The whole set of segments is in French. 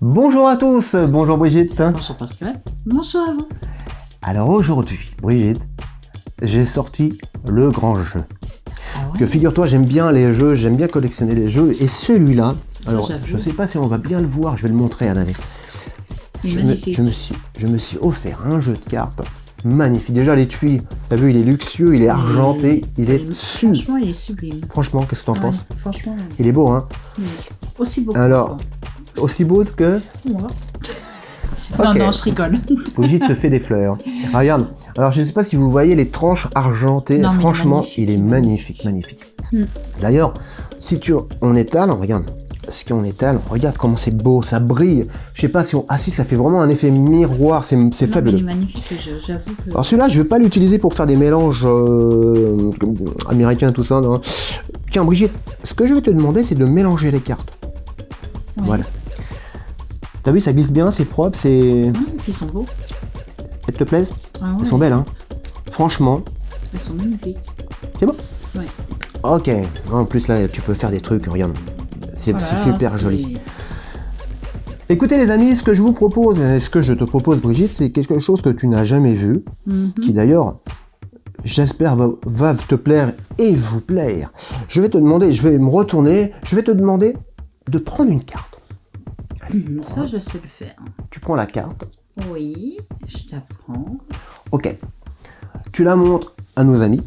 Bonjour à tous, bonjour Brigitte. Bonjour Pascal. Bonjour à vous. Alors aujourd'hui, Brigitte, j'ai sorti le grand jeu. Ah ouais? Que figure-toi, j'aime bien les jeux, j'aime bien collectionner les jeux, et celui-là, alors je sais pas si on va bien le voir, je vais le montrer à David. Je me, magnifique. je, me suis, je me suis offert un jeu de cartes magnifique. Déjà l'étui, t'as vu, il est luxueux, il est argenté, il est su. Franchement, il est sublime. Franchement, qu'est-ce que t'en Ouais, penses? Franchement, Il est beau, hein? Oui. aussi beau. Alors, aussi beau que moi. Non, non, je rigole. Brigitte se fait des fleurs. Ah, regarde, alors je ne sais pas si vous voyez les tranches argentées. Non, Franchement, il est magnifique, magnifique. Mm. D'ailleurs, si tu on étale, regarde, si on étale, regarde comment c'est beau, ça brille. Je sais pas si on, ah si, ça fait vraiment un effet miroir, c'est mais il fabuleux. est magnifique, je- j'avoue que... Alors celui-là, je vais pas l'utiliser pour faire des mélanges euh, américains, tout ça. non. Tiens, Brigitte, ce que je vais te demander, c'est de mélanger les cartes. Voilà. T'as vu, ça glisse bien, c'est propre, c'est... Hum, Ils sont beaux. Elles te plaisent Ah ouais, Elles sont belles, hein Franchement, Elles sont magnifiques. c'est bon Ouais. Ok. En plus, là, tu peux faire des trucs, regarde. C'est Voilà, c'est super joli. Écoutez, les amis, ce que je vous propose, ce que je te propose, Brigitte, c'est quelque chose que tu n'as jamais vu, Mhm. qui d'ailleurs, j'espère, va, va te plaire et vous plaire. Je vais te demander, je vais me retourner, je vais te demander de prendre une carte. Hum, Ça, je sais le faire. Tu prends la carte, Oui, je la prends. ok. Tu la montres à nos amis.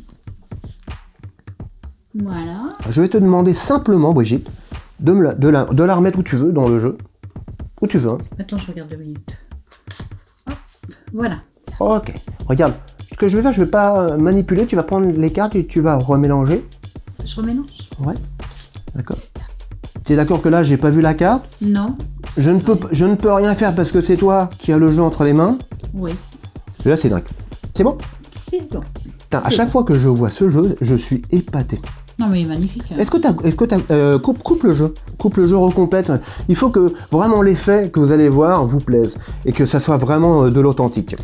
Voilà. Je vais te demander simplement, Brigitte, de, me la, de, la, de la remettre où tu veux dans le jeu. Où tu veux. hein. Attends, je regarde deux minutes. Hop, Voilà. Ok. Regarde, ce que je vais faire, je vais pas manipuler. Tu vas prendre les cartes et tu vas remélanger. Je remélange Ouais. D'accord. Tu es d'accord que là, j'ai pas vu la carte? Non. Je ne, peux, je ne peux rien faire parce que c'est toi qui as le jeu entre les mains. Oui. Là, c'est dingue. C'est bon? C'est bon. Putain, À chaque fois que je vois ce jeu, je suis épaté. Non, mais il est magnifique. hein. Est-ce que tu est-ce que t'as, euh, coupe, coupe le jeu, coupe le jeu, recomplète. Il faut que vraiment l'effet que vous allez voir vous plaise et que ça soit vraiment euh, de l'authentique.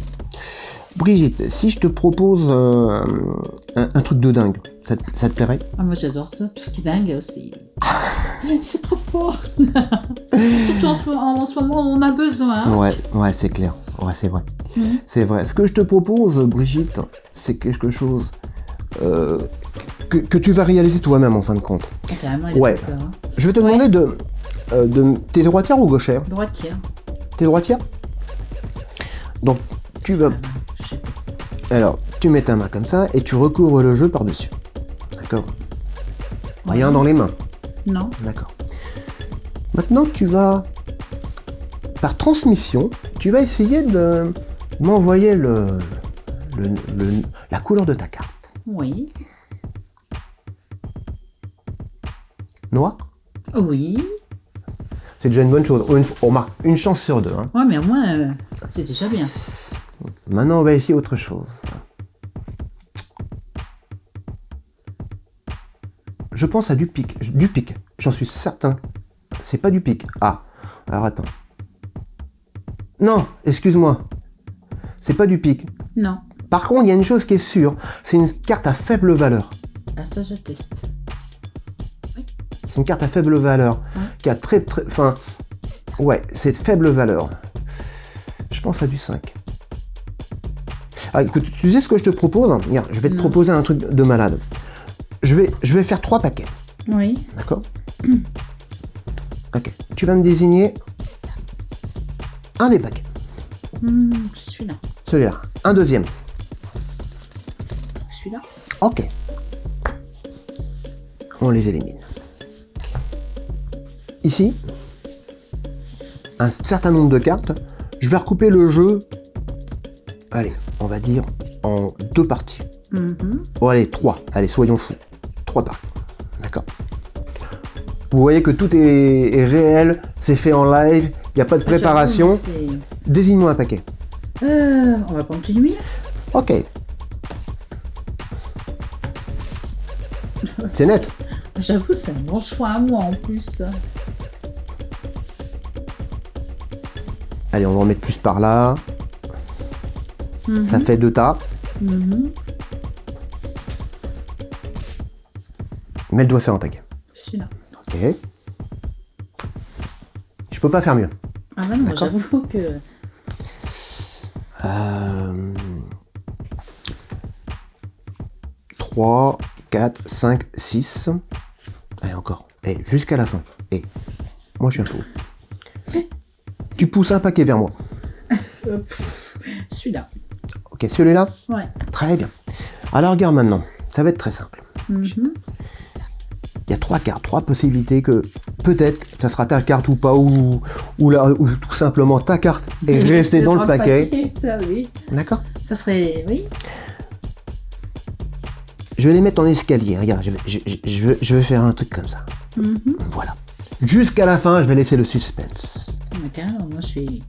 Brigitte, si je te propose euh, un, un truc de dingue, ça, te- ça te plairait? Ah, moi j'adore ça, tout ce qui est dingue, c'est. c'est trop fort! Surtout en ce, moment- en ce moment, on a besoin. Ouais, ouais, c'est clair. Ouais, c'est vrai. Mhm. C'est vrai. Ce que je te propose, Brigitte, c'est quelque chose euh, que, que tu vas réaliser toi-même en fin de compte. Ah, Carrément, il a Ouais. peur, hein. Je vais te Ouais. demander de, euh, de. T'es droitière ou gauchère? Droitière. T'es droitière? Donc, tu vas. Pas. Alors, tu mets ta main comme ça et tu recouvres le jeu par-dessus. D'accord? Rien dans les mains. Non. D'accord. Maintenant, tu vas, par transmission, tu vas essayer de m'envoyer le, le- le- la couleur de ta carte. Oui. Noir Oui. C'est déjà une bonne chose. Une, on marque une chance sur deux. hein. Ouais, mais au moins, euh, c'est déjà bien. Maintenant, on va essayer autre chose. Je pense à du pic. Du pic. J'en suis certain. C'est pas du pic. Ah. Alors attends. Non, excuse-moi. C'est pas du pic. Non. Par contre, il y a une chose qui est sûre. C'est une carte à faible valeur. Ah, ça, je teste. C'est une carte à faible valeur. Qui a très très. Enfin. Ouais, c'est faible valeur. Je pense à du 5. Ah, écoute, tu sais ce que je te propose? Regarde, je vais te Non. proposer un truc de malade. Je vais, je vais faire trois paquets, Oui. d'accord Ok. Tu vas me désigner un des paquets. Hmm, je suis là. Celui-là. Un deuxième. Je suis là. Ok. On les élimine. Ici, un certain nombre de cartes. Je vais recouper le jeu, allez, on va dire en deux parties. Mhm. Oh, allez, trois. Allez, soyons fous. Trois parties. D'accord Vous voyez que tout est, est réel, c'est fait en live, il n'y a pas de préparation. Ah, J'avoue, Désigne-moi un paquet. Euh, on va prendre continuer. Ok. C'est net. J'avoue, c'est un bon choix à moi en plus. Allez, on va en mettre plus par là. Mhm. Ça fait deux tas. Mhm. Mets le doigt sur un paquet. Je suis là. Ok. Je peux pas faire mieux. Ah bah non, D'accord. j'avoue que... Euh... 3, 4, 5, 6. Allez, encore. Et jusqu'à la fin. Et moi, je suis un fou. Tu pousses un paquet vers moi. euh, Celui-là. Ok, celui-là? Ouais. Très bien. Alors, regarde maintenant. Ça va être très simple. Mhm. Il y a trois cartes, trois possibilités que peut-être ça sera ta carte ou pas, ou, ou, là, ou tout simplement ta carte est restée dans le paquet. Ça, oui. D'accord Ça serait... Oui. Je vais les mettre en escalier. Regarde, je vais, je, je- vais, faire un truc comme ça. Mhm. Voilà. Jusqu'à la fin, je vais laisser le suspense. Mais carrément, moi je suis...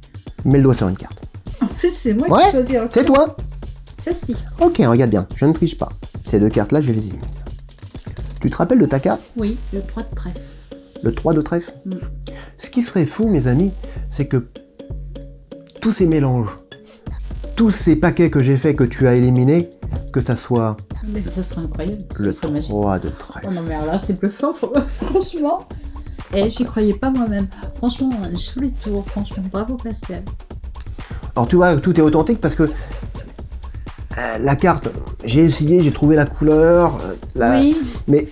Mets le doigt sur une carte. En plus, c'est moi Ouais, qui choisis. C'est toi Ça, si. Ok, regarde bien, je ne triche pas. Ces deux cartes-là, je les élimine. Tu te rappelles de ta carte Oui, le 3 de trèfle. Le 3 de trèfle? Mm. Ce qui serait fou, mes amis, c'est que tous ces mélanges, tous ces paquets que j'ai fait, que tu as éliminés, que ça soit Mais ça serait incroyable. le ça serait magique. 3 de Oh trèfle. non, mais alors là, c'est bluffant, fr- franchement. Et j'y croyais pas moi-même. Franchement, joli tour, franchement. Bravo, Pascal. Alors tu vois, tout est authentique parce que euh, la carte, j'ai essayé, j'ai trouvé la couleur, euh, la- Oui, mais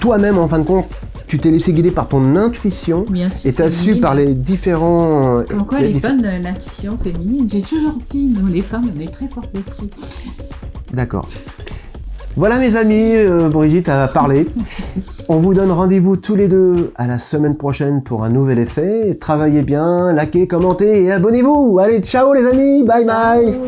toi-même, en fin de compte, tu t'es laissé guider par ton intuition bien sûr. et tu as su par les différents... Comme quoi, les elle est bonne, euh, l'intuition féminine. J'ai toujours dit, nous, les femmes, on est très fortes là-dessus. D'accord. Voilà mes amis, euh, Brigitte a parlé. On vous donne rendez-vous tous les deux à la semaine prochaine pour un nouvel effet. Travaillez bien, likez, commentez et abonnez-vous. Allez, ciao les amis, bye bye.